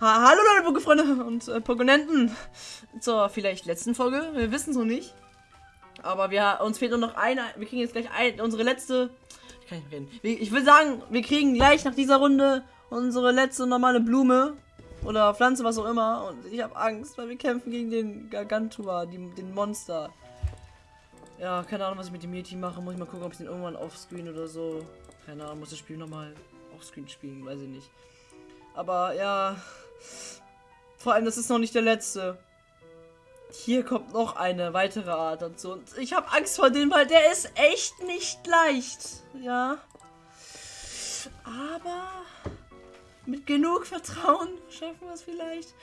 hallo Leute, Pokefreunde und äh, Pokonenten. Zur vielleicht letzten Folge. Wir wissen es noch nicht. Aber wir, uns fehlt nur noch eine. Wir kriegen jetzt gleich ein, unsere letzte. Ich kann nicht reden. Ich will sagen, wir kriegen gleich nach dieser Runde unsere letzte normale Blume. Oder Pflanze, was auch immer. Und ich habe Angst, weil wir kämpfen gegen den Gargantua, die, den Monster. Ja, keine Ahnung, was ich mit dem Yeti mache. Muss ich mal gucken, ob ich den irgendwann offscreen oder so. Keine Ahnung, muss das Spiel nochmal offscreen spielen, weiß ich nicht. Aber ja. Vor allem, das ist noch nicht der letzte. Hier kommt noch eine weitere Art dazu. Und ich habe Angst vor dem, weil der ist echt nicht leicht. Ja. Aber mit genug Vertrauen schaffen wir es vielleicht.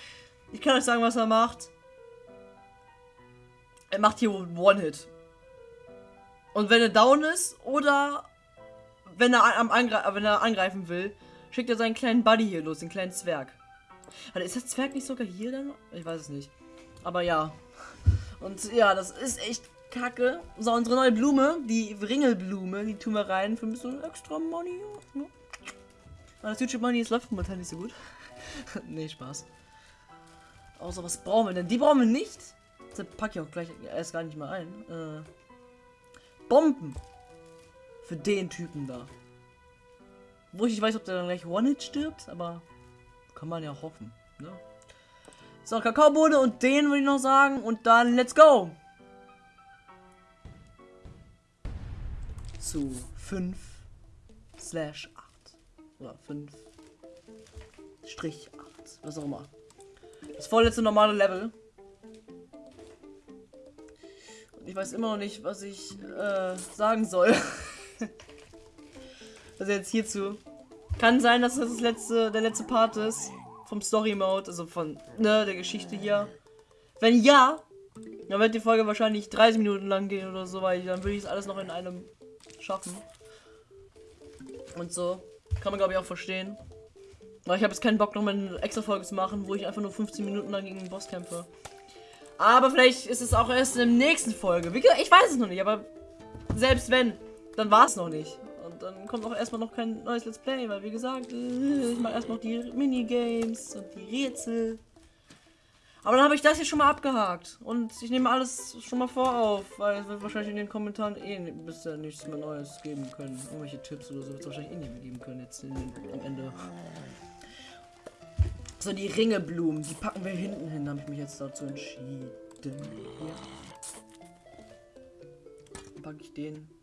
Ich kann euch sagen, was er macht. Er macht hier One-Hit. Und wenn er down ist oder wenn er, am Angre wenn er angreifen will, schickt er seinen kleinen Buddy hier los, den kleinen Zwerg. Also ist der Zwerg nicht sogar hier dann? Ich weiß es nicht. Aber ja. Und ja, das ist echt kacke. So, unsere neue Blume, die Ringelblume, die tun wir rein für ein bisschen extra Money. Aber das YouTube Money, es läuft momentan nicht so gut. nee, Spaß. Außer was brauchen wir denn? Die brauchen wir nicht. Das packe ich auch gleich erst gar nicht mal ein. Äh, Bomben. Für den Typen da. Wo ich nicht weiß, ob der dann gleich One-Hit stirbt, aber kann man ja hoffen. Ne? So, Kakaobohne und den würde ich noch sagen. Und dann let's go! Zu 5 slash 8. Oder 5 Strich 8. Was auch immer. Das vorletzte normale Level. Und ich weiß immer noch nicht, was ich äh, sagen soll. also jetzt hierzu. Kann sein, dass das, das letzte, der letzte Part ist vom Story Mode, also von ne, der Geschichte hier. Wenn ja, dann wird die Folge wahrscheinlich 30 Minuten lang gehen oder so, weil dann würde ich es alles noch in einem schaffen. Und so. Kann man glaube ich auch verstehen. Aber ich habe jetzt keinen Bock, noch mal eine extra Folge zu machen, wo ich einfach nur 15 Minuten lang gegen den Boss kämpfe. Aber vielleicht ist es auch erst in der nächsten Folge. Ich weiß es noch nicht, aber selbst wenn, dann war es noch nicht. Und dann kommt auch erstmal noch kein neues Let's Play, weil wie gesagt, äh, ich mache erstmal die Minigames und die Rätsel. Aber dann habe ich das hier schon mal abgehakt. Und ich nehme alles schon mal vor auf, weil es wird wahrscheinlich in den Kommentaren eh bisher nichts mehr Neues geben können. Irgendwelche Tipps oder so wird es wahrscheinlich eh nicht mehr geben können jetzt den, am Ende. So, die Ringeblumen, die packen wir hinten hin, habe ich mich jetzt dazu entschieden. Hier. Packe ich den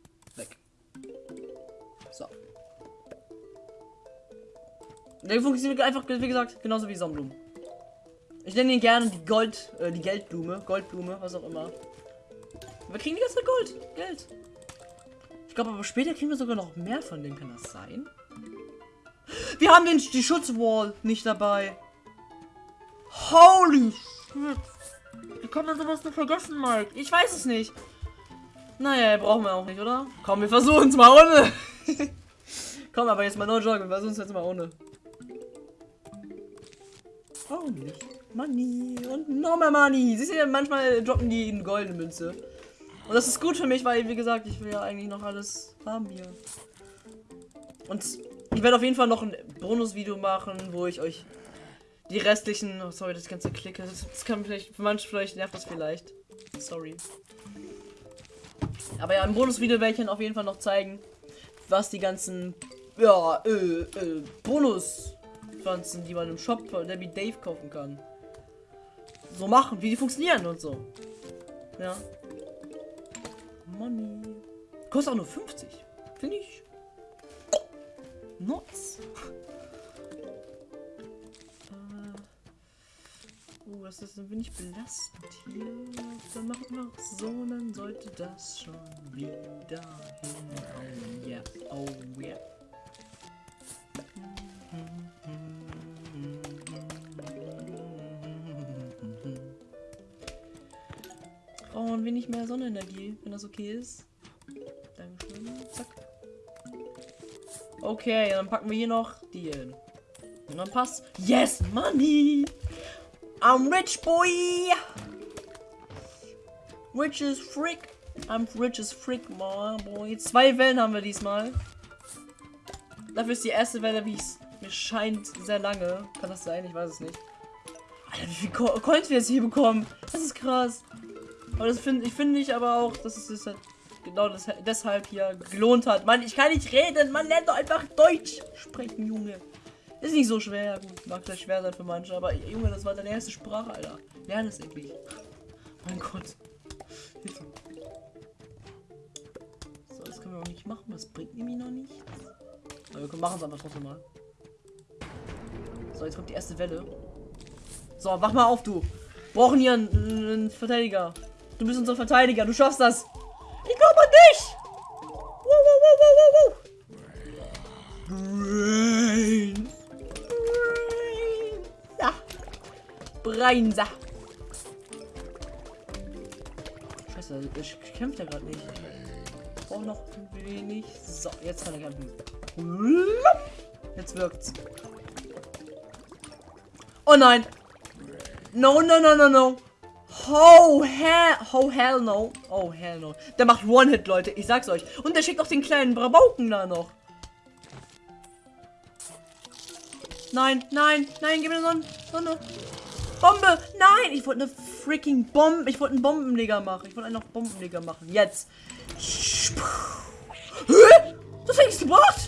Der funktioniert einfach, wie gesagt, genauso wie Sonnenblumen. Ich nenne ihn gerne die Gold, äh, die Geldblume, Goldblume, was auch immer. Wir kriegen die ganze Zeit Gold, Geld. Ich glaube, aber später kriegen wir sogar noch mehr von denen. Kann das sein? Wir haben den, die Schutzwall nicht dabei. Holy shit. Wie kann man sowas nur vergessen, Mike? Ich weiß es nicht. Naja, brauchen wir auch nicht, oder? Komm, wir versuchen es mal ohne. Komm, aber jetzt mal no joke, wir versuchen es jetzt mal ohne. Nicht? Money und noch mehr Money. Siehst du, manchmal droppen die eine goldene Münze. Und das ist gut für mich, weil, wie gesagt, ich will ja eigentlich noch alles haben hier. Und ich werde auf jeden Fall noch ein Bonusvideo machen, wo ich euch die restlichen... Oh, sorry, das ganze Klicke. Das, das kann vielleicht... Für manche vielleicht nervt das vielleicht. Sorry. Aber ja, im Bonusvideo werde ich dann auf jeden Fall noch zeigen, was die ganzen... Ja, äh, äh, Bonuspflanzen, die man im Shop von Debbie Dave kaufen kann. So machen, wie die funktionieren und so. Ja. Money. Kostet auch nur 50. Finde ich. Nuts. Oh, das ist ein wenig belastend hier. Dann machen wir so, dann sollte das schon wieder hinhauen. Yeah. oh. Yeah. Wenig mehr Sonnenenergie, wenn das okay ist. Dankeschön. Zack. Okay, dann packen wir hier noch die hin. Und dann passt. Yes, Money! I'm rich, boy! Rich as frick. I'm rich as frick, boy. Zwei Wellen haben wir diesmal. Dafür ist die erste Welle, wie ich Mir scheint sehr lange. Kann das sein? Ich weiß es nicht. Alter, wie viel Co Coins wir jetzt hier bekommen. Das ist krass. Aber das finde ich finde ich aber auch, dass es sich halt genau das, deshalb hier gelohnt hat. Mann, ich kann nicht reden. Man lernt doch einfach Deutsch sprechen, Junge. Ist nicht so schwer. Gut, mag vielleicht schwer sein für manche, aber Junge, das war deine erste Sprache, Alter. Lern es endlich. Mein Gott. Hilfe. So, das können wir auch nicht machen. Das bringt nämlich noch nichts. Aber wir machen es einfach trotzdem mal. So, jetzt kommt die erste Welle. So, wach mal auf, du. Wir brauchen hier einen, einen Verteidiger. Du bist unser Verteidiger. Du schaffst das. Ich glaube an dich. Wow, wow, wow. Brain. Ja. Breinsa. Scheiße, ich kämpft ja gerade nicht. Ich brauche noch ein wenig. So, jetzt kann er kämpfen. Jetzt wirkt's. Oh nein. No, no, no, no, no. Oh, hell, oh, hell no. Oh, hell no. Der macht One-Hit, Leute. Ich sag's euch. Und der schickt auch den kleinen Brabauken da noch. Nein, nein, nein, gib mir so, so eine Bombe. Nein, ich wollte eine freaking Bombe. Ich wollte einen Bombenleger machen. Ich wollte einen noch Bombenleger machen. Jetzt. Hä? Das hat nichts gebracht.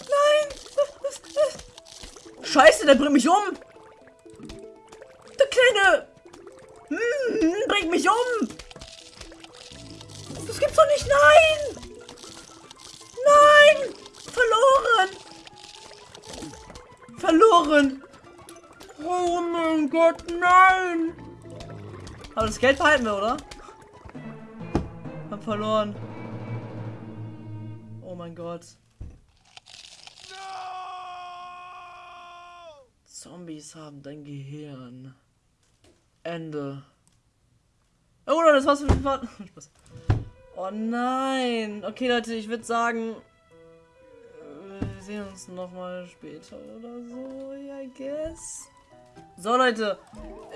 Nein. Scheiße, der bringt mich um. Der kleine... Hm, bringt mich um. Das gibt's doch nicht. Nein. Nein. Verloren. Verloren. Oh mein Gott, nein. Aber das Geld behalten wir, oder? Hab verloren. Oh mein Gott. Zombies haben dein Gehirn. Ende. Oh, das war's für den Part. Spaß. Oh nein. Okay, Leute, ich würde sagen, wir sehen uns noch mal später oder so, I guess. So, Leute,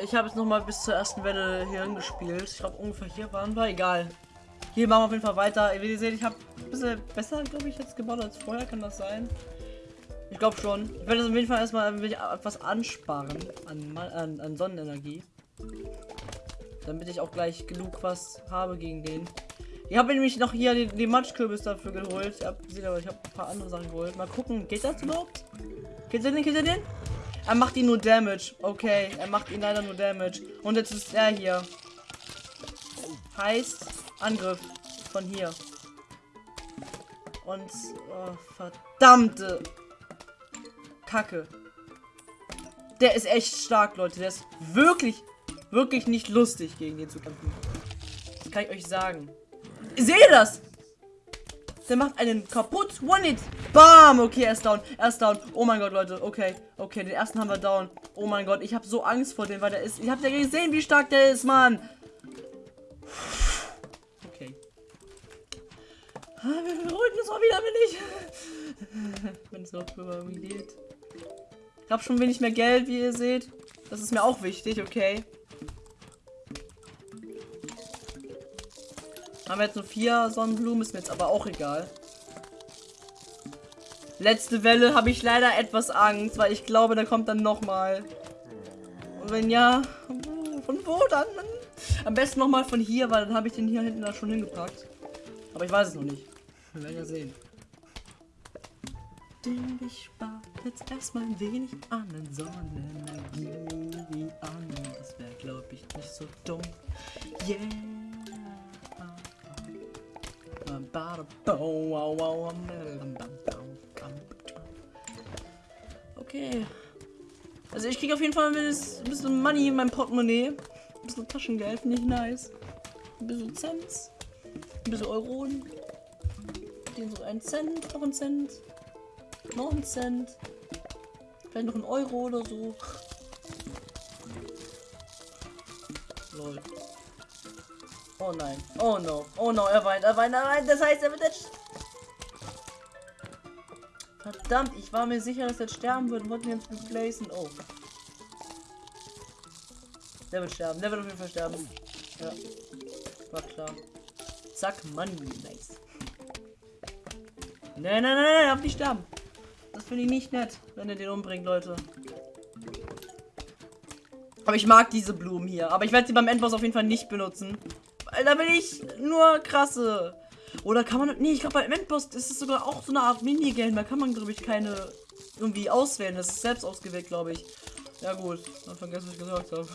ich habe jetzt noch mal bis zur ersten Welle hier hingespielt. Ich glaube, ungefähr hier waren wir. Egal. Hier machen wir auf jeden Fall weiter. Wie ihr seht, ich habe ein bisschen besser, glaube ich, jetzt gebaut als vorher. Kann das sein? Ich glaube schon. Ich werde auf jeden Fall erstmal etwas ansparen an, an, an Sonnenenergie. Damit ich auch gleich genug was habe gegen den. Ich habe nämlich noch hier den, den Matschkürbis dafür geholt. Ich habe hab ein paar andere Sachen geholt. Mal gucken, geht das überhaupt? Geht er den? Geht er den? Er macht ihn nur Damage. Okay, er macht ihn leider nur Damage. Und jetzt ist er hier. Heißt Angriff von hier. Und oh, verdammte Kacke. Der ist echt stark, Leute. Der ist wirklich, wirklich nicht lustig, gegen den zu kämpfen. Das kann ich euch sagen. Seht ihr das? Der macht einen kaputt. One-Hit. Bam. Okay, er ist down. Er ist down. Oh mein Gott, Leute. Okay. Okay, den ersten haben wir down. Oh mein Gott, ich habe so Angst vor dem, weil der ist... Ich habe ja gesehen, wie stark der ist, Mann. Okay. Ah, wir beruhigen uns mal wieder, wenn ich... wenn es noch drüber geht. Ich habe schon wenig mehr Geld, wie ihr seht. Das ist mir auch wichtig, okay. Haben wir jetzt nur vier Sonnenblumen, ist mir jetzt aber auch egal. Letzte Welle habe ich leider etwas Angst, weil ich glaube, da kommt dann nochmal. Und wenn ja, von wo dann? Am besten nochmal von hier, weil dann habe ich den hier hinten da schon hingepackt. Aber ich weiß es noch nicht. Wir werden ja sehen. Ich spare jetzt erstmal ein wenig an Sonnenenergie an. Das wäre, glaube ich, nicht so dumm. Yeah. Okay. Also ich kriege auf jeden Fall ein bisschen Money in meinem Portemonnaie. Ein bisschen Taschengeld, ich nice. Ein bisschen Cent. Ein bisschen Euronen. Den so ein Cent, noch ein Cent. Noch ein Cent. Vielleicht noch ein Euro oder so. Lol. Oh nein. Oh no. Oh no, er weint, er weint, er weint. Das heißt, er wird jetzt... Verdammt, ich war mir sicher, dass er sterben wird und wollte ihn jetzt replacen. Oh. Der wird sterben. Der wird auf jeden Fall sterben. Ja. War klar. Zack, Money. Nice. Nein, nein, nein, nein, darf nicht sterben. finde ich nicht nett, wenn ihr den umbringt, Leute. Aber ich mag diese Blumen hier. Aber ich werde sie beim Endboss auf jeden Fall nicht benutzen. Da will ich nur krasse. Oder kann man. Nee, ich glaube beim Endboss ist es sogar auch so eine Art Minigame. Da kann man, glaube ich, keine irgendwie auswählen. Das ist selbst ausgewählt, glaube ich. Ja gut, dann vergessen, was ich gesagt habe.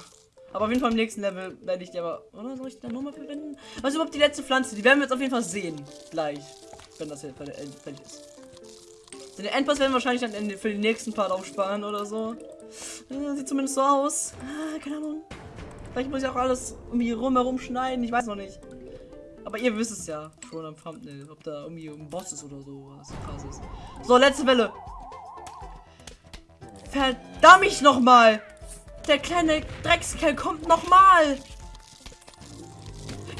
Aber auf jeden Fall im nächsten Level werde ich die aber. Oder soll ich die dann nochmal verwenden? Was ist überhaupt die letzte Pflanze? Die werden wir jetzt auf jeden Fall sehen. Gleich. Wenn das hier fertig ist. Den Endboss werden wir wahrscheinlich dann für den nächsten Part aufsparen oder so. Ja, sieht zumindest so aus. Ah, keine Ahnung. Vielleicht muss ich auch alles irgendwie rumherum schneiden. Ich weiß noch nicht. Aber ihr wisst es ja schon am Thumbnail, ob da irgendwie ein Boss ist oder so, was krass ist. So, letzte Welle. Verdammt ich noch mal. Der kleine Dreckskerl kommt noch mal.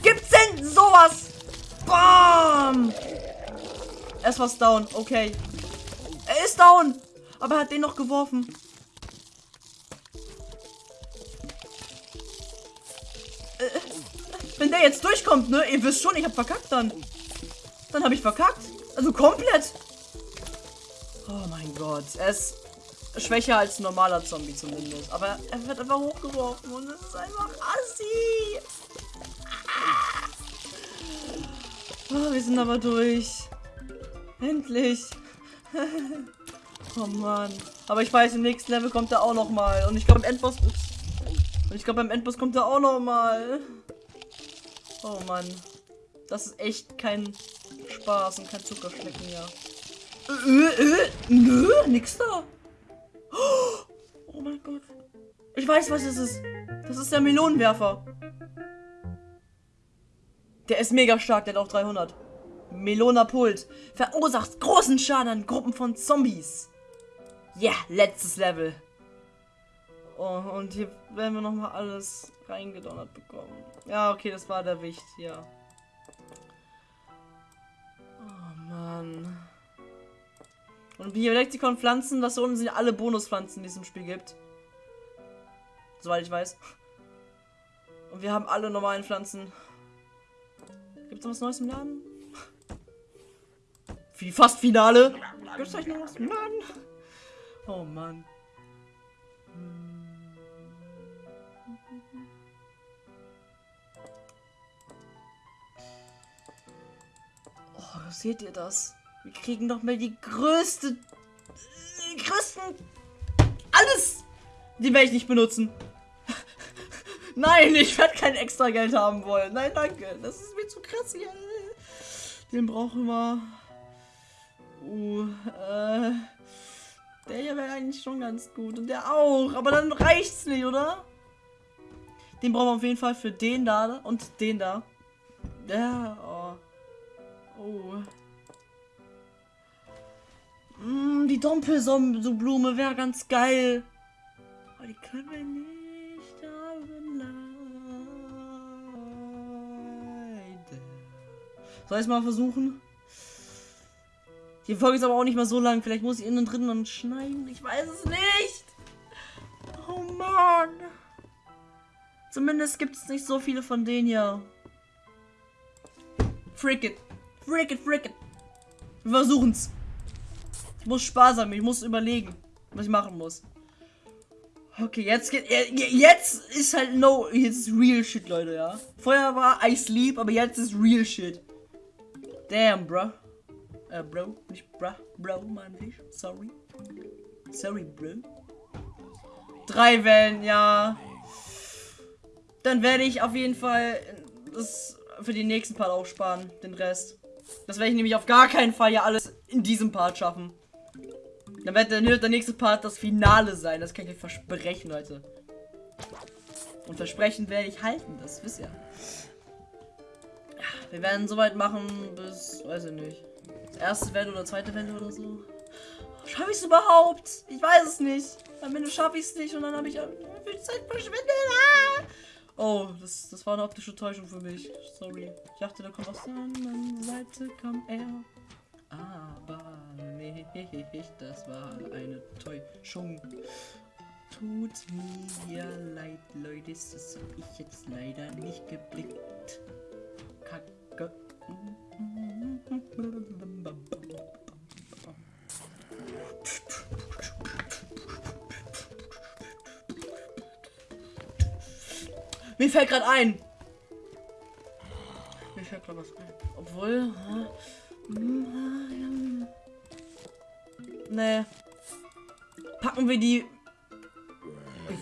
Gibt's denn sowas? Bam! Ist was down. Okay. Er ist down. Aber er hat den noch geworfen. Wenn der jetzt durchkommt, ne? Ihr wisst schon, ich hab verkackt dann. Dann habe ich verkackt. Also komplett. Oh mein Gott. Er ist schwächer als ein normaler Zombie zumindest. Aber er wird einfach hochgeworfen und es ist einfach assi. Oh, wir sind aber durch. Endlich. oh Mann. Aber ich weiß, im nächsten Level kommt er auch noch mal. Und ich glaube, im Endboss... Und ich glaube, beim Endboss kommt er auch noch mal. Oh Mann. Das ist echt kein Spaß und kein Zuckerschlecken, ja. Äh, äh, äh, nö, nix da. Oh mein Gott. Ich weiß, was es ist. Das ist der Melonenwerfer. Der ist mega stark, der hat auch 300. Melona Pult. Verursacht großen Schaden an Gruppen von Zombies. Ja, yeah, letztes Level. Oh, und hier werden wir nochmal alles reingedonnert bekommen. Ja, okay, das war der Wicht, ja. Oh, Mann. Und hier Lexikon Pflanzen, das unten sind alle Bonuspflanzen, die es im Spiel gibt. Soweit ich weiß. Und wir haben alle normalen Pflanzen. Gibt es noch was Neues im Laden? Für die fast Finale. Gibt es noch was im? Oh Mann. Hm. Seht ihr das? Wir kriegen noch mal die größte... Die größten... Alles! Die werde ich nicht benutzen. Nein, ich werde kein extra Geld haben wollen. Nein, danke. Das ist mir zu krass hier. Den brauchen wir. Uh, äh... Der hier wäre eigentlich schon ganz gut. Und der auch. Aber dann reicht's nicht, oder? Den brauchen wir auf jeden Fall für den da und den da. Ja, oh. Oh. Mm, die Dompelblume wäre ganz geil. Aber die können wir nicht haben. Leider. Soll ich es mal versuchen? Die Folge ist aber auch nicht mal so lang. Vielleicht muss ich innen drin und schneiden. Ich weiß es nicht. Oh Mann. Zumindest gibt es nicht so viele von denen hier. Frick it. Frick it. Wir versuchen's. Ich muss sparsam, ich muss überlegen, was ich machen muss. Okay, jetzt geht. Jetzt ist halt no. Jetzt ist real shit, Leute, ja. Vorher war I sleep, aber jetzt ist real shit. Damn, bro. Äh, bro. Nicht bro. Bro, mein ich. Sorry. Sorry, bro. Drei Wellen, ja. Dann werde ich auf jeden Fall das für den nächsten Part aufsparen. Den Rest. Das werde ich nämlich auf gar keinen Fall ja alles in diesem Part schaffen. Dann wird der, der nächste Part das Finale sein. Das kann ich euch versprechen, Leute. Und versprechen werde ich halten, das wisst ihr. Wir werden soweit machen bis, weiß ich nicht. Erste Welle oder zweite Welle oder so. Schaffe ich es überhaupt? Ich weiß es nicht. Am Ende schaffe ich es nicht und dann habe ich viel Zeit verschwendet. Ah! Oh, das, das war eine optische Täuschung für mich. Sorry. Ich dachte, da kommt aus der anderen Seite kam er. Aber nee, das war eine Täuschung. Tut mir leid, Leute. Das habe ich jetzt leider nicht geblickt. Mir fällt gerade ein. Mir fällt gerade was ein. Obwohl. Nee. Packen wir die.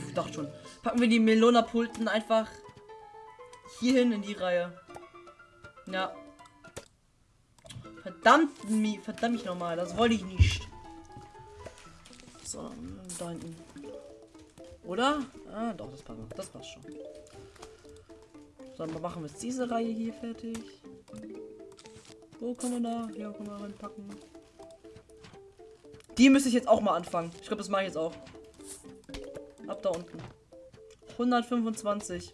Ich dachte schon. Packen wir die Melona-Pulten einfach hierhin in die Reihe. Ja. Verdammt, verdammt mich nochmal. Das wollte ich nicht. So, da hinten. Oder? Ah, doch, das passt. Das passt schon. Dann machen wir jetzt diese Reihe hier fertig. Wo kann man da? Hier kann man reinpacken. Die müsste ich jetzt auch mal anfangen. Ich glaube, das mache ich jetzt auch. Ab da unten. 125.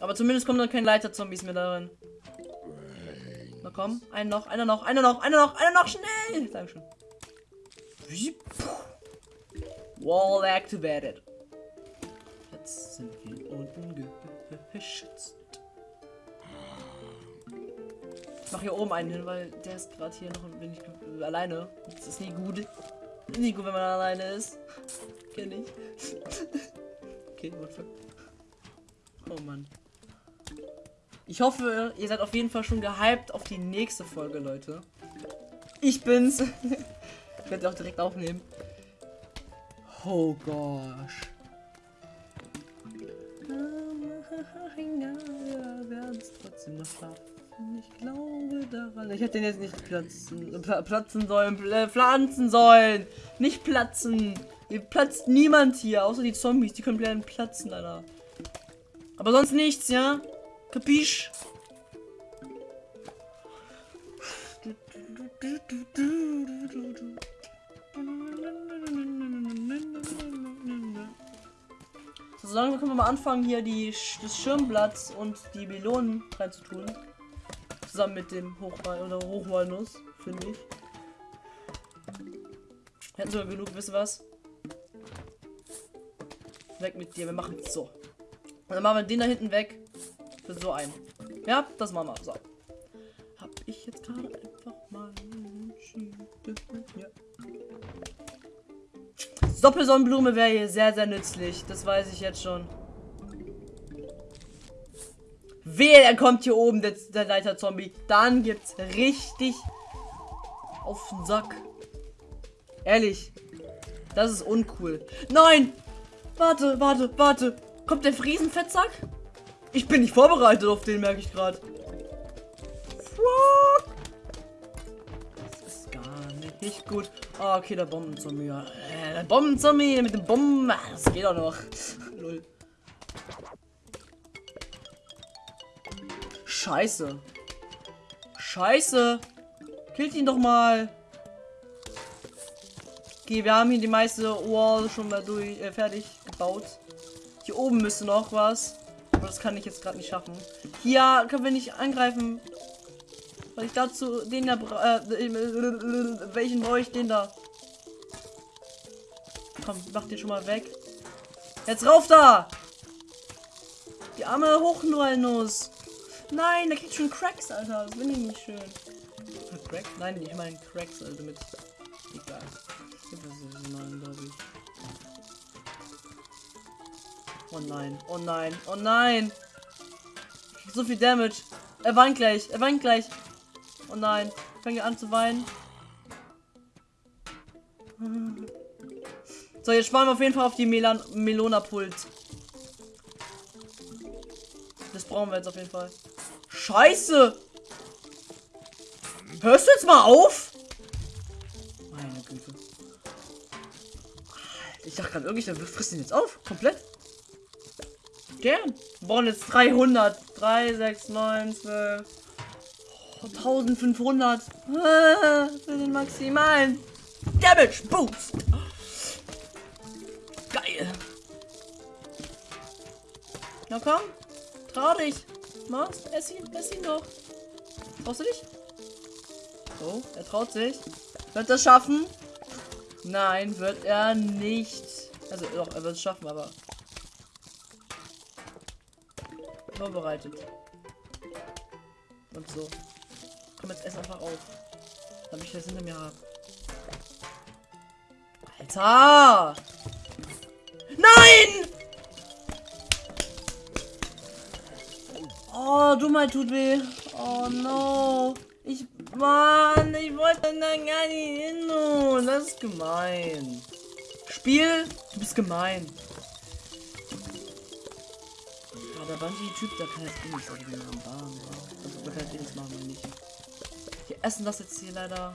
Aber zumindest kommen dann keine Leiter-Zombies mehr darin. Na komm, einer noch, einer noch, einer noch, einer noch, einer noch, schnell! Dankeschön. Wall activated. Geschützt. Ich mach hier oben einen hin, weil der ist gerade hier noch ein wenig alleine. Das ist nie gut. Nie gut, wenn man alleine ist. Kenn ich. okay, what Oh Mann. Ich hoffe, ihr seid auf jeden Fall schon gehypt auf die nächste Folge, Leute. Ich bin's. ich werde auch direkt aufnehmen. Oh gosh. Trotzdem noch schaffen. Ich glaube daran. Ich hätte den jetzt nicht platzen, platzen sollen, äh, pflanzen sollen. Nicht platzen. Hier platzt niemand hier, außer die Zombies. Die können platzen, Alter. Aber sonst nichts, ja? Kapisch? So, dann können wir mal anfangen, hier die, das Schirmblatt und die Melonen reinzutun. Zusammen mit dem Hochwal oder Hochwalnuss, finde ich. Hätten sogar genug, wisst ihr was? Weg mit dir, wir machen so. Und dann machen wir den da hinten weg. Für so ein. Ja, das machen wir. So. Hab ich jetzt gerade einfach mal. Ja. Doppelsonnenblume wäre hier sehr, sehr nützlich. Das weiß ich jetzt schon. Wehe, er kommt hier oben, der, der Leiter-Zombie. Dann gibt's richtig auf den Sack. Ehrlich. Das ist uncool. Nein! Warte, warte, warte. Kommt der Friesenfettsack? Ich bin nicht vorbereitet auf den, merke ich gerade. Nicht gut. Oh, okay, der Bombenzombie. Äh, der Bombenzombie mit dem Bomben. Ah, das geht auch noch. Null. Scheiße. Scheiße. Killt ihn doch mal. Okay, wir haben hier die meiste Wall schon mal durch, äh, fertig gebaut. Hier oben müsste noch was. Aber das kann ich jetzt gerade nicht schaffen. Hier können wir nicht angreifen. Weil ich dazu den da äh, welchen brauche ich den da? Komm, mach den schon mal weg. Jetzt rauf da! Die arme Hochnullnuss. Nein, der kriegt schon Cracks, Alter. Das bin ich nicht schön. Crack? Nein, ich meine Cracks, also mit. Egal. Oh nein, oh nein, oh nein. So viel Damage. Er weint gleich, er weint gleich. Oh nein, fängt an zu weinen. So, jetzt sparen wir auf jeden Fall auf die Melan Melona-Pult. Das brauchen wir jetzt auf jeden Fall. Scheiße! Hörst du jetzt mal auf? Meine Güte. Ich dachte gerade, irgendwie, der frisst ihn jetzt auf. Komplett. Gern. Wir brauchen jetzt 300. 3, 6, 9, 12. Oh, 1500. Ah, für den maximalen Damage Boost. Geil. Na komm. Trau dich. Mach's. Ess ihn. Ess ihn doch. Traust du dich? Oh, er traut sich. Wird er schaffen? Nein, wird er nicht. Also doch, er wird es schaffen, aber vorbereitet. Und so. Komm, jetzt ess einfach auf. Damit ich das hinter mir habe. Alter! Nein! Oh, Dummheit tut weh. Oh no. Ich, Mann, ich wollte da gar nicht hin. Das ist gemein. Spiel, du bist gemein. Ja, der Bungee-Typ, der kann jetzt eh nichts Bahn. Also, der kann jetzt eh nichts machen, wenn nicht. Wir essen das jetzt hier leider.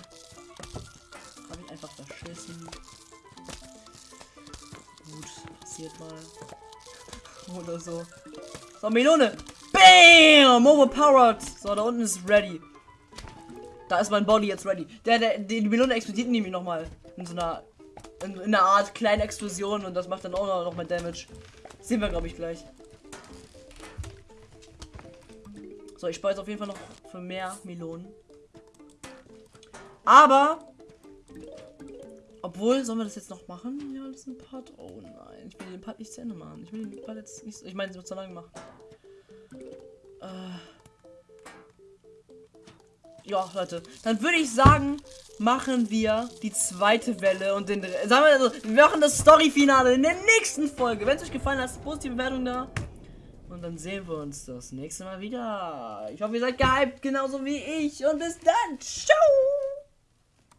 Hab ich einfach verschissen. Gut, passiert mal. Oder so. So, Melone. Bam! Overpowered. So, da unten ist ready. Da ist mein Body jetzt ready. Der, der, die Melone explodiert nämlich nochmal. In so einer. In, in einer Art kleinen Explosion und das macht dann auch noch, mal Damage. Sehen wir, glaube ich, gleich. So, ich spare jetzt auf jeden Fall noch für mehr Melonen. Aber. Obwohl, sollen wir das jetzt noch machen? Ja, das ist ein Part. Oh nein, ich will den Part nicht zu Ende machen. Ich will den Part jetzt nicht. Ich meine, es wird zu lange machen. Äh. Ja, Leute, dann würde ich sagen, machen wir die zweite Welle und den. Sagen wir, also, wir machen das Story-Finale in der nächsten Folge. Wenn es euch gefallen hat, positive Bewertung da. Und dann sehen wir uns das nächste Mal wieder. Ich hoffe, ihr seid gehypt, genauso wie ich. Und bis dann. Ciao.